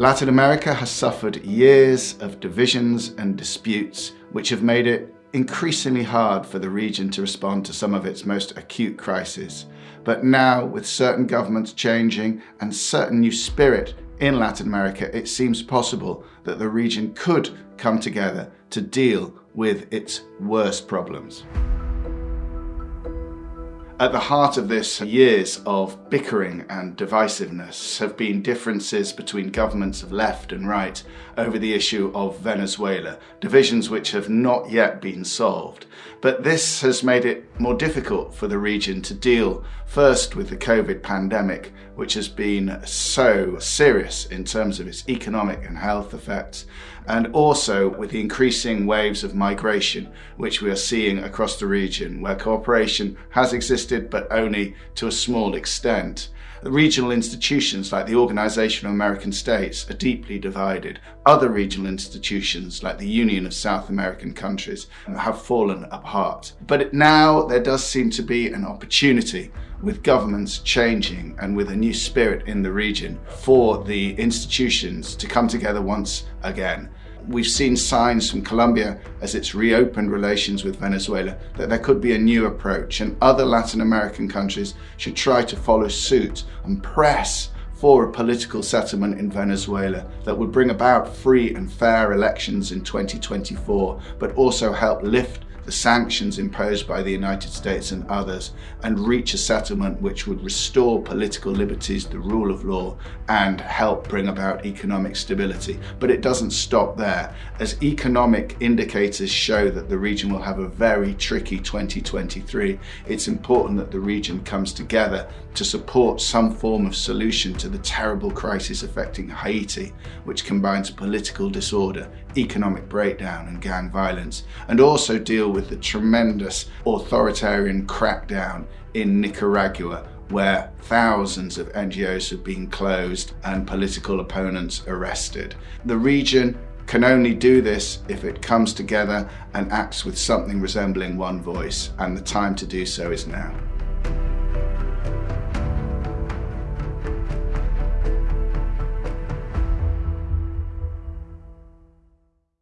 Latin America has suffered years of divisions and disputes which have made it increasingly hard for the region to respond to some of its most acute crises. But now, with certain governments changing and certain new spirit in Latin America, it seems possible that the region could come together to deal with its worst problems. At the heart of this years of bickering and divisiveness have been differences between governments of left and right over the issue of Venezuela, divisions which have not yet been solved. But this has made it more difficult for the region to deal first with the COVID pandemic, which has been so serious in terms of its economic and health effects, and also with the increasing waves of migration which we are seeing across the region, where cooperation has existed but only to a small extent. Regional institutions like the Organization of American States are deeply divided. Other regional institutions like the Union of South American Countries have fallen apart. But now there does seem to be an opportunity with governments changing and with a new spirit in the region for the institutions to come together once again We've seen signs from Colombia as it's reopened relations with Venezuela that there could be a new approach and other Latin American countries should try to follow suit and press for a political settlement in Venezuela that would bring about free and fair elections in 2024, but also help lift the sanctions imposed by the United States and others and reach a settlement which would restore political liberties, the rule of law, and help bring about economic stability. But it doesn't stop there. As economic indicators show that the region will have a very tricky 2023, it's important that the region comes together to support some form of solution to the terrible crisis affecting Haiti, which combines political disorder, economic breakdown and gang violence, and also deal with the tremendous authoritarian crackdown in Nicaragua where thousands of NGOs have been closed and political opponents arrested. The region can only do this if it comes together and acts with something resembling one voice, and the time to do so is now.